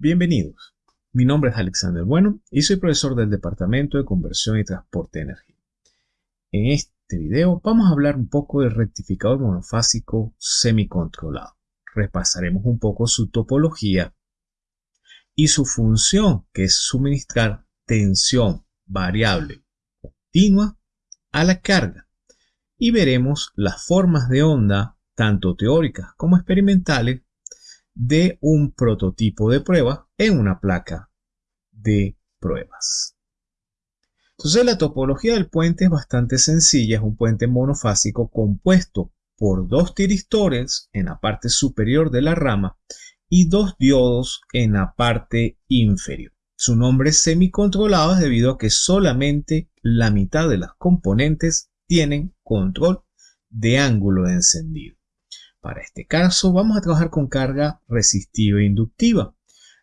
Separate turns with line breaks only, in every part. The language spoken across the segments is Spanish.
Bienvenidos. Mi nombre es Alexander Bueno y soy profesor del Departamento de Conversión y Transporte de Energía. En este video vamos a hablar un poco del rectificador monofásico semicontrolado. Repasaremos un poco su topología y su función, que es suministrar tensión variable continua a la carga. Y veremos las formas de onda, tanto teóricas como experimentales, de un prototipo de prueba en una placa de pruebas. Entonces la topología del puente es bastante sencilla, es un puente monofásico compuesto por dos tiristores en la parte superior de la rama y dos diodos en la parte inferior. Su nombre es semicontrolado debido a que solamente la mitad de las componentes tienen control de ángulo de encendido. Para este caso vamos a trabajar con carga resistiva e inductiva.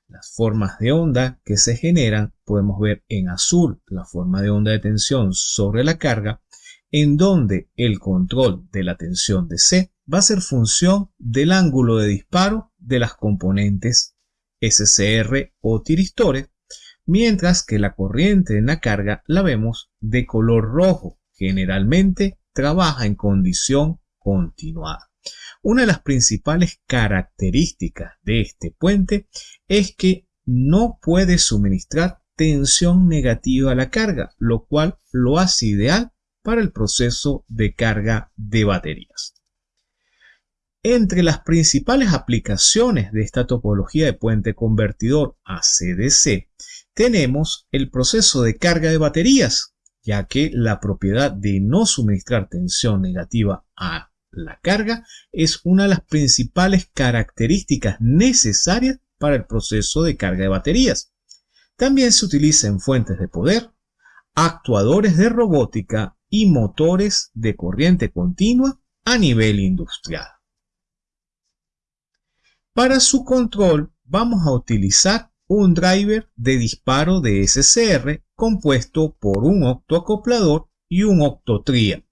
Las formas de onda que se generan podemos ver en azul la forma de onda de tensión sobre la carga en donde el control de la tensión de C va a ser función del ángulo de disparo de las componentes SCR o tiristores, mientras que la corriente en la carga la vemos de color rojo, generalmente trabaja en condición continuada. Una de las principales características de este puente es que no puede suministrar tensión negativa a la carga, lo cual lo hace ideal para el proceso de carga de baterías. Entre las principales aplicaciones de esta topología de puente convertidor a CDC tenemos el proceso de carga de baterías, ya que la propiedad de no suministrar tensión negativa a la carga es una de las principales características necesarias para el proceso de carga de baterías. También se utiliza en fuentes de poder, actuadores de robótica y motores de corriente continua a nivel industrial. Para su control vamos a utilizar un driver de disparo de SCR compuesto por un octoacoplador y un octotria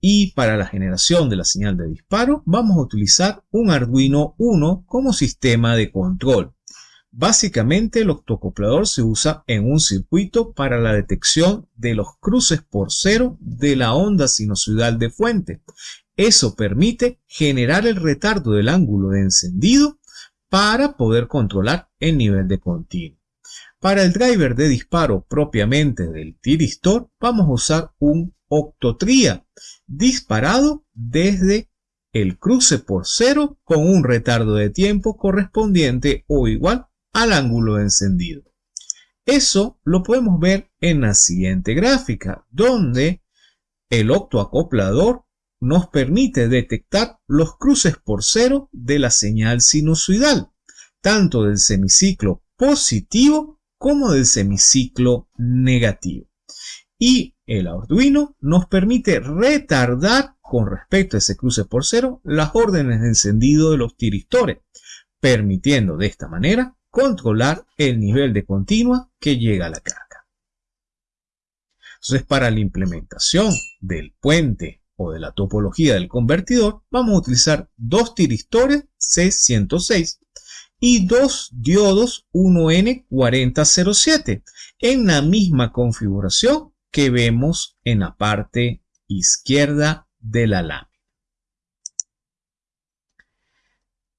y para la generación de la señal de disparo vamos a utilizar un Arduino 1 como sistema de control. Básicamente el octocoplador se usa en un circuito para la detección de los cruces por cero de la onda sinusoidal de fuente. Eso permite generar el retardo del ángulo de encendido para poder controlar el nivel de continuo. Para el driver de disparo propiamente del tiristor vamos a usar un octotria disparado desde el cruce por cero con un retardo de tiempo correspondiente o igual al ángulo encendido. Eso lo podemos ver en la siguiente gráfica, donde el octoacoplador nos permite detectar los cruces por cero de la señal sinusoidal, tanto del semiciclo positivo como del semiciclo negativo. Y el Arduino nos permite retardar con respecto a ese cruce por cero las órdenes de encendido de los tiristores, permitiendo de esta manera controlar el nivel de continua que llega a la carga. Entonces, para la implementación del puente o de la topología del convertidor, vamos a utilizar dos tiristores C106 y dos diodos 1N4007 en la misma configuración que vemos en la parte izquierda de la lámina.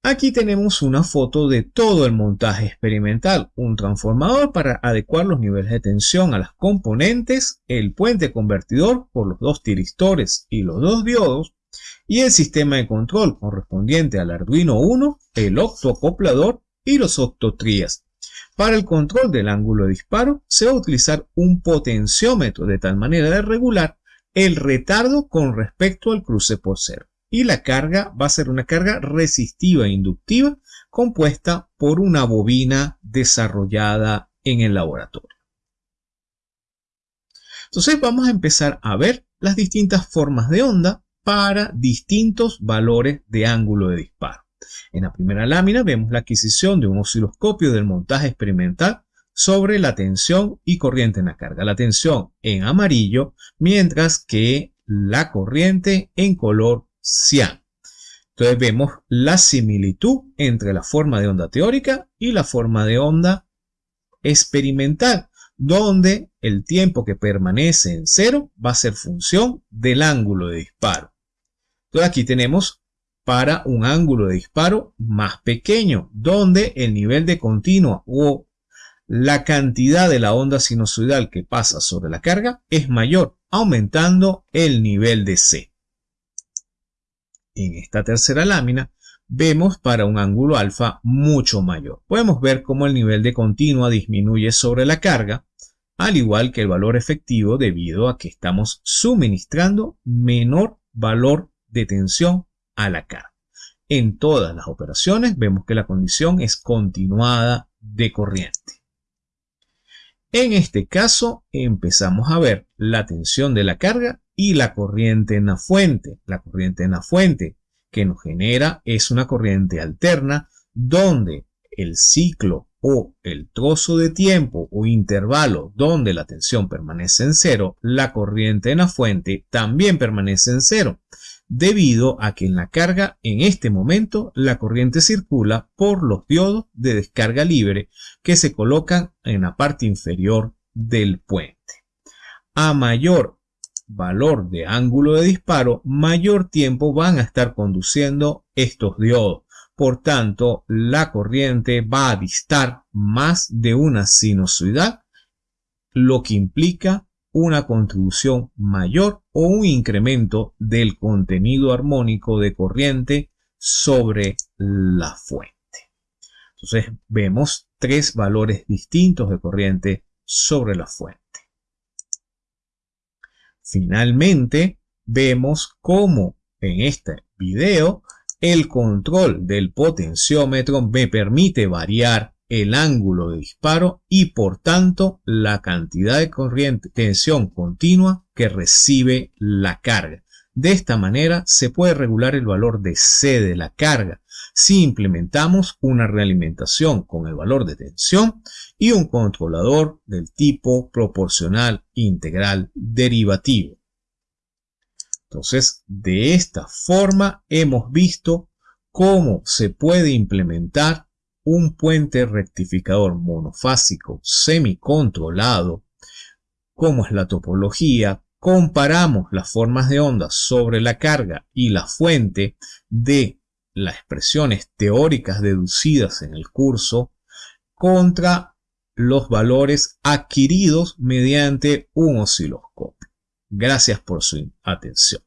Aquí tenemos una foto de todo el montaje experimental, un transformador para adecuar los niveles de tensión a las componentes, el puente convertidor por los dos tiristores y los dos diodos, y el sistema de control correspondiente al Arduino 1, el octoacoplador y los octotrías, para el control del ángulo de disparo se va a utilizar un potenciómetro de tal manera de regular el retardo con respecto al cruce por cero. Y la carga va a ser una carga resistiva e inductiva compuesta por una bobina desarrollada en el laboratorio. Entonces vamos a empezar a ver las distintas formas de onda para distintos valores de ángulo de disparo. En la primera lámina vemos la adquisición de un osciloscopio del montaje experimental sobre la tensión y corriente en la carga. La tensión en amarillo, mientras que la corriente en color cian. Entonces vemos la similitud entre la forma de onda teórica y la forma de onda experimental, donde el tiempo que permanece en cero va a ser función del ángulo de disparo. Entonces aquí tenemos para un ángulo de disparo más pequeño, donde el nivel de continua o la cantidad de la onda sinusoidal que pasa sobre la carga es mayor, aumentando el nivel de C. En esta tercera lámina vemos para un ángulo alfa mucho mayor. Podemos ver cómo el nivel de continua disminuye sobre la carga, al igual que el valor efectivo debido a que estamos suministrando menor valor de tensión a la carga. En todas las operaciones vemos que la condición es continuada de corriente. En este caso empezamos a ver la tensión de la carga y la corriente en la fuente. La corriente en la fuente que nos genera es una corriente alterna donde el ciclo o el trozo de tiempo o intervalo donde la tensión permanece en cero, la corriente en la fuente también permanece en cero debido a que en la carga en este momento la corriente circula por los diodos de descarga libre que se colocan en la parte inferior del puente. A mayor valor de ángulo de disparo, mayor tiempo van a estar conduciendo estos diodos. Por tanto, la corriente va a distar más de una sinusoidal, lo que implica una contribución mayor o un incremento del contenido armónico de corriente sobre la fuente. Entonces vemos tres valores distintos de corriente sobre la fuente. Finalmente vemos cómo en este video el control del potenciómetro me permite variar el ángulo de disparo y por tanto la cantidad de corriente, tensión continua que recibe la carga. De esta manera se puede regular el valor de C de la carga si implementamos una realimentación con el valor de tensión y un controlador del tipo proporcional integral derivativo. Entonces, de esta forma hemos visto cómo se puede implementar un puente rectificador monofásico semicontrolado, como es la topología, comparamos las formas de ondas sobre la carga y la fuente de las expresiones teóricas deducidas en el curso contra los valores adquiridos mediante un osciloscopio. Gracias por su atención.